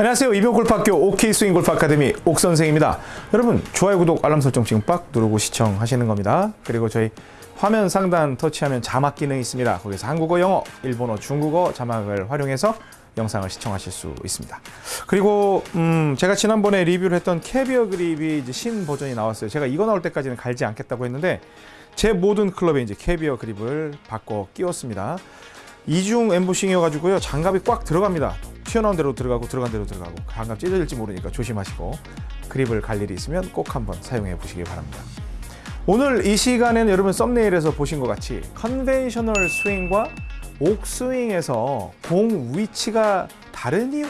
안녕하세요. 이병골프학교 옥스윙 골프 아카데미 옥 선생입니다. 여러분 좋아요, 구독, 알람 설정 지금 빡 누르고 시청하시는 겁니다. 그리고 저희 화면 상단 터치하면 자막 기능이 있습니다. 거기서 한국어, 영어, 일본어, 중국어 자막을 활용해서 영상을 시청하실 수 있습니다. 그리고 음, 제가 지난번에 리뷰를 했던 캐비어 그립이 이제 신 버전이 나왔어요. 제가 이거 나올 때까지는 갈지 않겠다고 했는데 제 모든 클럽에 이제 캐비어 그립을 바꿔 끼웠습니다. 이중 엠보싱이어가지고요 장갑이 꽉 들어갑니다. 튀어나온 대로 들어가고 들어간 대로 들어가고 장갑 찢어질지 모르니까 조심하시고 그립을 갈 일이 있으면 꼭 한번 사용해 보시기 바랍니다. 오늘 이 시간에는 여러분 썸네일에서 보신 것 같이 conventional 스윙과 옥스윙에서 공 위치가 다른 이유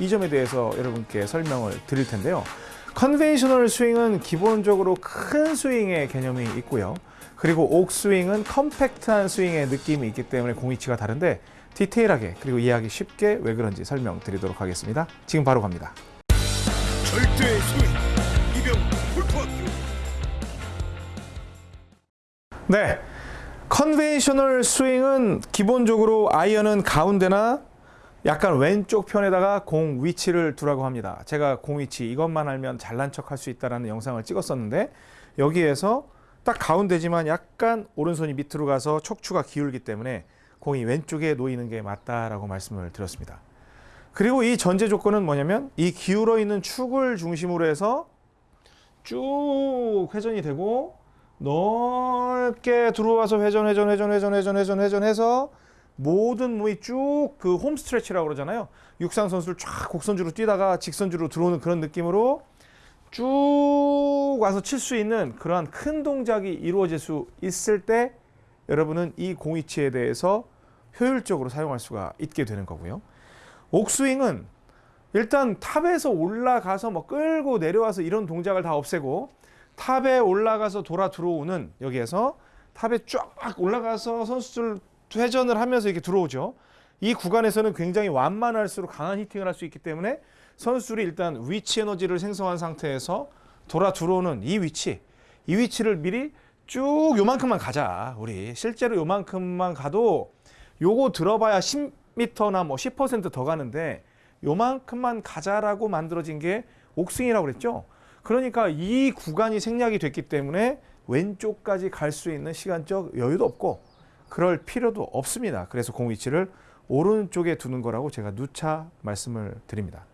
이 점에 대해서 여러분께 설명을 드릴 텐데요. conventional 스윙은 기본적으로 큰 스윙의 개념이 있고요. 그리고 옥스윙은 컴팩트한 스윙의 느낌이 있기 때문에 공 위치가 다른데 디테일하게 그리고 이해하기 쉽게 왜 그런지 설명드리도록 하겠습니다. 지금 바로 갑니다. 절대의 스윙 이병 골프학교 네. conventional 스윙은 기본적으로 아이언은 가운데나 약간 왼쪽 편에다가 공 위치를 두라고 합니다. 제가 공 위치 이것만 알면 잘난 척 할 수 있다라는 영상을 찍었었는데 여기에서 딱 가운데지만 약간 오른손이 밑으로 가서 척추가 기울기 때문에 공이 왼쪽에 놓이는 게 맞다라고 말씀을 드렸습니다. 그리고 이 전제 조건은 뭐냐면 이 기울어 있는 축을 중심으로 해서 쭉 회전이 되고 넓게 들어와서 회전 회전 회전 회전 회전 회전 회전해서 모든 몸이 쭉 그 홈 스트레치라고 그러잖아요. 육상 선수를 쫙 곡선주로 뛰다가 직선주로 들어오는 그런 느낌으로 쭉 와서 칠 수 있는 그러한 큰 동작이 이루어질 수 있을 때 여러분은 이 공위치에 대해서 효율적으로 사용할 수가 있게 되는 거고요. 옥스윙은 일단 탑에서 올라가서 뭐 끌고 내려와서 이런 동작을 다 없애고 탑에 올라가서 돌아 들어오는 여기에서 탑에 쫙 올라가서 선수들 회전을 하면서 이렇게 들어오죠. 이 구간에서는 굉장히 완만할수록 강한 hitting을 할 수 있기 때문에 선수들이 일단 위치 에너지를 생성한 상태에서 돌아 들어오는 이 위치, 이 위치를 미리 쭉 요만큼만 가자. 우리 실제로 요만큼만 가도 요거 들어봐야 10m나 뭐 10%더 가는데 요만큼만 가자라고 만들어진 게 옥스윙이라고 그랬죠. 그러니까 이 구간이 생략이 됐기 때문에 왼쪽까지 갈 수 있는 시간적 여유도 없고 그럴 필요도 없습니다. 그래서 공 위치를 오른쪽에 두는 거라고 제가 누차 말씀을 드립니다.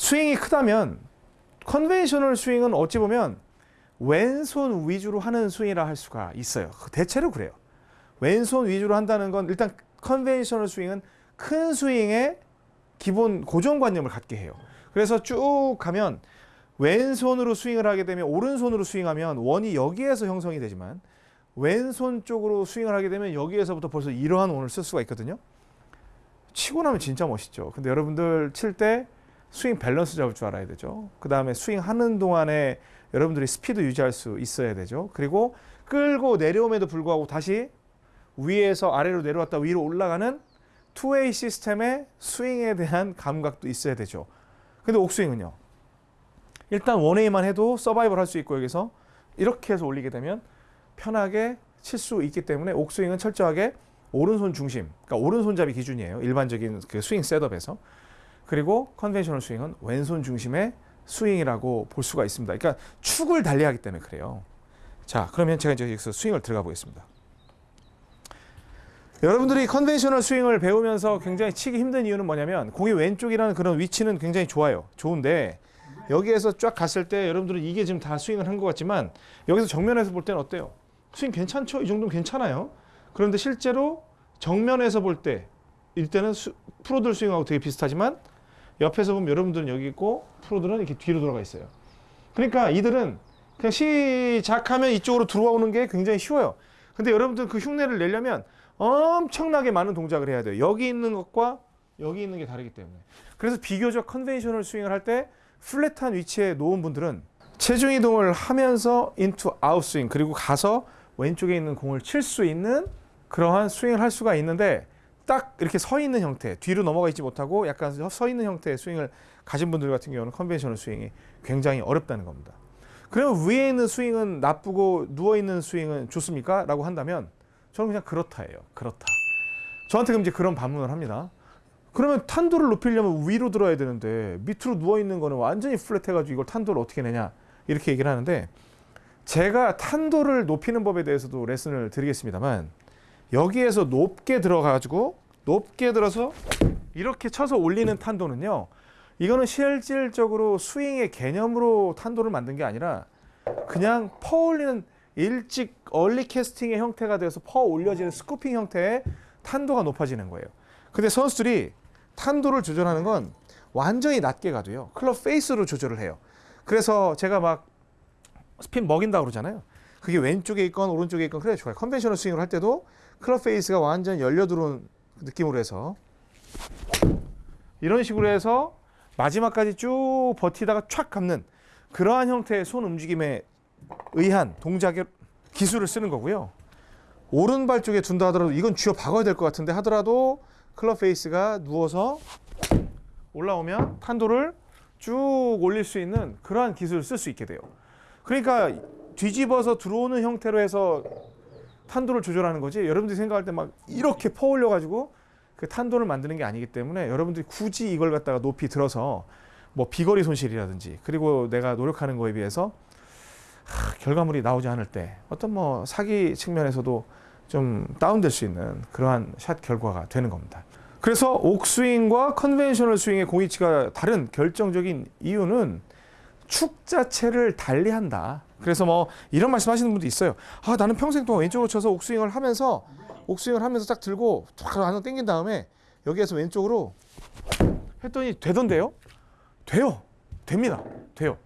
스윙이 크다면 conventional 스윙은 어찌 보면 왼손 위주로 하는 스윙이라 할 수가 있어요. 대체로 그래요. 왼손 위주로 한다는 건 일단 conventional 스윙은 큰 스윙의 기본 고정관념을 갖게 해요. 그래서 쭉 가면 왼손으로 스윙을 하게 되면 오른손으로 스윙하면 원이 여기에서 형성이 되지만 왼손 쪽으로 스윙을 하게 되면 여기에서부터 벌써 이러한 원을 쓸 수가 있거든요. 치고 나면 진짜 멋있죠. 근데 여러분들 칠때 스윙 밸런스 잡을 줄 알아야 되죠. 그 다음에 스윙 하는 동안에 여러분들이 스피드 유지할 수 있어야 되죠. 그리고 끌고 내려옴에도 불구하고 다시 위에서 아래로 내려왔다 위로 올라가는 two-way 시스템의 스윙에 대한 감각도 있어야 되죠. 근데 옥스윙은요. 일단 one-way만 해도 서바이벌 할 수 있고 여기서 이렇게 해서 올리게 되면 편하게 칠 수 있기 때문에 옥스윙은 철저하게 오른손 중심, 그러니까 오른손잡이 기준이에요. 일반적인 그 스윙 setup에서. 그리고 conventional 스윙은 왼손 중심의 스윙이라고 볼 수가 있습니다. 그러니까 축을 달리하기 때문에 그래요. 자, 그러면 제가 이제 여기서 스윙을 들어가 보겠습니다. 여러분들이 conventional 스윙을 배우면서 굉장히 치기 힘든 이유는 뭐냐면 공이 왼쪽이라는 그런 위치는 굉장히 좋아요. 좋은데 여기에서 쫙 갔을 때 여러분들은 이게 지금 다 스윙을 한 것 같지만 여기서 정면에서 볼 때는 어때요? 스윙 괜찮죠? 이 정도는 괜찮아요. 그런데 실제로 정면에서 볼때 이때는 수, 프로들 스윙하고 되게 비슷하지만 옆에서 보면 여러분들은 여기 있고 프로들은 이렇게 뒤로 돌아가 있어요. 그러니까 이들은 그냥 시작하면 이쪽으로 들어오는 게 굉장히 쉬워요. 근데 여러분들 그 흉내를 내려면 엄청나게 많은 동작을 해야 돼요. 여기 있는 것과 여기 있는 게 다르기 때문에. 그래서 비교적 conventional 스윙을 할 때 flat한 위치에 놓은 분들은 체중 이동을 하면서 in to out 스윙 그리고 가서 왼쪽에 있는 공을 칠 수 있는 그러한 스윙을 할 수가 있는데 딱 이렇게 서 있는 형태, 뒤로 넘어가 있지 못하고 약간 서 있는 형태의 스윙을 가진 분들 같은 경우는 conventional 스윙이 굉장히 어렵다는 겁니다. 그러면 위에 있는 스윙은 나쁘고 누워 있는 스윙은 좋습니까? 라고 한다면 저는 그냥 그렇다예요. 그렇다. 저한테 그럼 이제 그런 반문을 합니다. 그러면 탄도를 높이려면 위로 들어야 되는데 밑으로 누워 있는 거는 완전히 플랫해가지고 이걸 탄도를 어떻게 내냐 이렇게 얘기를 하는데 제가 탄도를 높이는 법에 대해서도 레슨을 드리겠습니다만 여기에서 높게 들어가지고 높게 들어서 이렇게 쳐서 올리는 탄도는요. 이거는 실질적으로 스윙의 개념으로 탄도를 만든 게 아니라 그냥 퍼 올리는 일찍 early casting의 형태가 돼서 퍼 올려지는 scooping 형태의 탄도가 높아지는 거예요. 근데 선수들이 탄도를 조절하는 건 완전히 낮게 가도요. 클럽 페이스로 조절을 해요. 그래서 제가 막 스핀 먹인다 그러잖아요. 그게 왼쪽에 있건 오른쪽에 있건 그래 좋아요. conventional 스윙을 할 때도 클럽 페이스가 완전 열려 들어온 느낌으로 해서 이런 식으로 해서 마지막까지 쭉 버티다가 촥 감는 그러한 형태의 손 움직임에 의한 동작의 기술을 쓰는 거고요. 오른발 쪽에 둔다 하더라도 이건 쥐어 박아야 될 것 같은데 하더라도 클럽 페이스가 누워서 올라오면 탄도를 쭉 올릴 수 있는 그러한 기술을 쓸 수 있게 돼요. 그러니까 뒤집어서 들어오는 형태로 해서 탄도를 조절하는 거지. 여러분들이 생각할 때 막 이렇게 퍼 올려 가지고 그 탄도를 만드는 게 아니기 때문에 여러분들이 굳이 이걸 갖다가 높이 들어서 뭐 비거리 손실이라든지 그리고 내가 노력하는 거에 비해서 하, 결과물이 나오지 않을 때 어떤 뭐 사기 측면에서도 좀 다운될 수 있는 그러한 샷 결과가 되는 겁니다. 그래서 옥스윙과 conventional 스윙의 공 위치가 다른 결정적인 이유는 축 자체를 달리한다. 그래서 뭐 이런 말씀하시는 분도 있어요. 아 나는 평생 동안 왼쪽으로 쳐서 옥스윙을 하면서 옥스윙을 하면서 딱 들고 탁 안으로 당긴 다음에 여기에서 왼쪽으로 했더니 되던데요? 돼요. 됩니다. 돼요.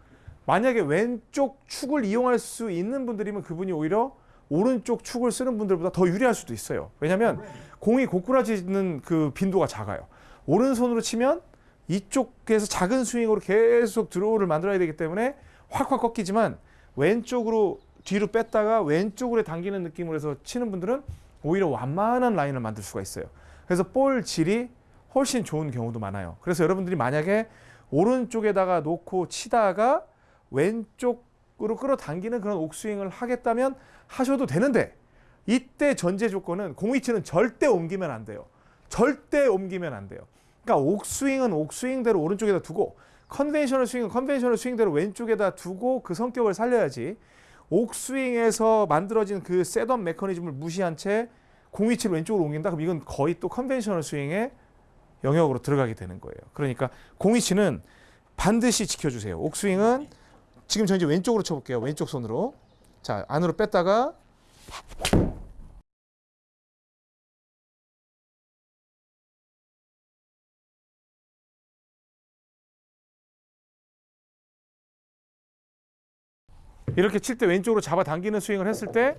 만약에 왼쪽 축을 이용할 수 있는 분들이면 그분이 오히려 오른쪽 축을 쓰는 분들보다 더 유리할 수도 있어요. 왜냐하면 공이 고꾸라지는 그 빈도가 작아요. 오른손으로 치면 이쪽에서 작은 스윙으로 계속 드로우를 만들어야 되기 때문에 확확 꺾이지만 왼쪽으로 뒤로 뺐다가 왼쪽으로 당기는 느낌으로 해서 치는 분들은 오히려 완만한 라인을 만들 수가 있어요. 그래서 볼 질이 훨씬 좋은 경우도 많아요. 그래서 여러분들이 만약에 오른쪽에다가 놓고 치다가 왼쪽으로 끌어당기는 그런 옥스윙을 하겠다면 하셔도 되는데 이때 전제 조건은 공위치는 절대 옮기면 안 돼요. 절대 옮기면 안 돼요. 그러니까 옥스윙은 옥스윙대로 오른쪽에다 두고 conventional 스윙은 conventional 스윙대로 왼쪽에다 두고 그 성격을 살려야지 옥스윙에서 만들어진 그 setup 메커니즘을 무시한 채 공위치를 왼쪽으로 옮긴다 그럼 이건 거의 또 conventional 스윙의 영역으로 들어가게 되는 거예요. 그러니까 공위치는 반드시 지켜주세요. 옥스윙은 지금 저 이제 왼쪽으로 쳐볼게요. 왼쪽 손으로 자 안으로 뺐다가 이렇게 칠 때 왼쪽으로 잡아당기는 스윙을 했을 때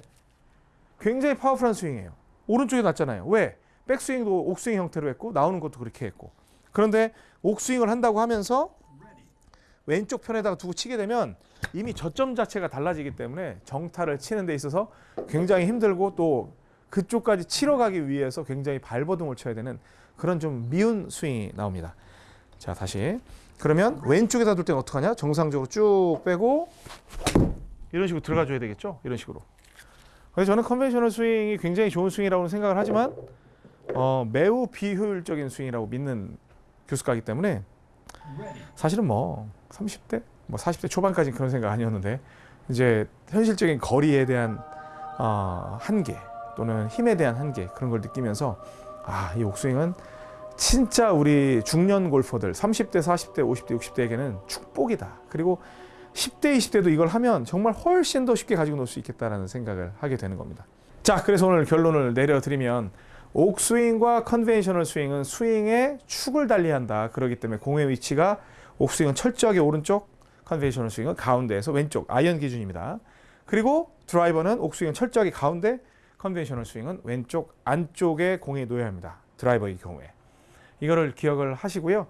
굉장히 파워풀한 스윙이에요. 오른쪽에 놨잖아요. 왜? 백스윙도 옥스윙 형태로 했고 나오는 것도 그렇게 했고. 그런데 옥스윙을 한다고 하면서 왼쪽 편에다가 두고 치게 되면 이미 저점 자체가 달라지기 때문에 정타를 치는 데 있어서 굉장히 힘들고 또 그쪽까지 치러 가기 위해서 굉장히 발버둥을 쳐야 되는 그런 좀 미운 스윙이 나옵니다. 자, 다시. 그러면 왼쪽에다 둘 때는 어떡하냐? 정상적으로 쭉 빼고 이런 식으로 들어가 줘야 되겠죠? 이런 식으로. 그래서 저는 conventional 스윙이 굉장히 좋은 스윙이라고 생각을 하지만 어, 매우 비효율적인 스윙이라고 믿는 교습가이기 때문에 사실은 뭐 30대, 뭐 40대 초반까지 그런 생각 아니었는데 이제 현실적인 거리에 대한 어, 한계 또는 힘에 대한 한계 그런 걸 느끼면서 아, 이 옥스윙은 진짜 우리 중년 골퍼들 30대, 40대, 50대, 60대에게는 축복이다. 그리고 10대, 20대도 이걸 하면 정말 훨씬 더 쉽게 가지고 놀 수 있겠다라는 생각을 하게 되는 겁니다. 자, 그래서 오늘 결론을 내려드리면 옥스윙과 conventional 스윙은 스윙의 축을 달리한다. 그렇기 때문에 공의 위치가 옥스윙은 철저하게 오른쪽, conventional 스윙은 가운데에서 왼쪽, 아이언 기준입니다. 그리고 드라이버는 옥스윙은 철저하게 가운데, conventional 스윙은 왼쪽 안쪽에 공이 놓여야 합니다. 드라이버의 경우에. 이거를 기억을 하시고요.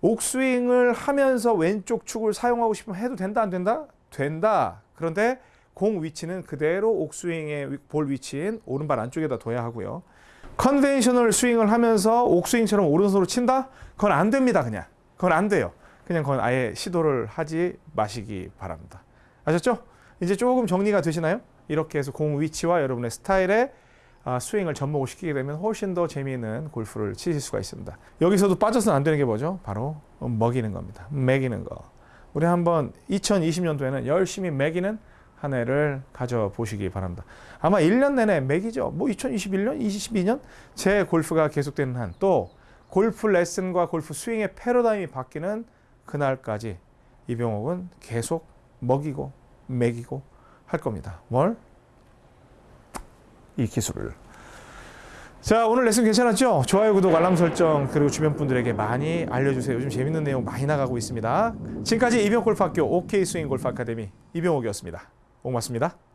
옥스윙을 하면서 왼쪽 축을 사용하고 싶으면 해도 된다 안 된다? 된다. 그런데 공 위치는 그대로 옥스윙의 볼 위치인 오른발 안쪽에다 둬야 하고요. conventional 스윙을 하면서 옥스윙처럼 오른손으로 친다? 그건 안 됩니다, 그냥. 그건 안 돼요. 그냥 그건 아예 시도를 하지 마시기 바랍니다. 아셨죠? 이제 조금 정리가 되시나요? 이렇게 해서 공 위치와 여러분의 스타일의 아, 스윙을 접목을 시키게 되면 훨씬 더 재미있는 골프를 치실 수가 있습니다. 여기서도 빠져서는 안 되는 게 뭐죠? 바로 먹이는 겁니다. 먹이는 거. 우리 한번 2020년도에는 열심히 먹이는 한 해를 가져보시기 바랍니다. 아마 1년 내내 맥이죠. 뭐 2021년, 22년 제 골프가 계속되는 한 또 골프 레슨과 골프 스윙의 패러다임이 바뀌는 그날까지 이병옥은 계속 먹이고 먹이고 할 겁니다. 뭘? 이 기술을. 자 오늘 레슨 괜찮았죠? 좋아요, 구독, 알람 설정 그리고 주변 분들에게 많이 알려주세요. 요즘 재밌는 내용 많이 나가고 있습니다. 지금까지 이병옥 골프학교 OK 스윙 골프 아카데미 이병옥이었습니다. 고맙습니다.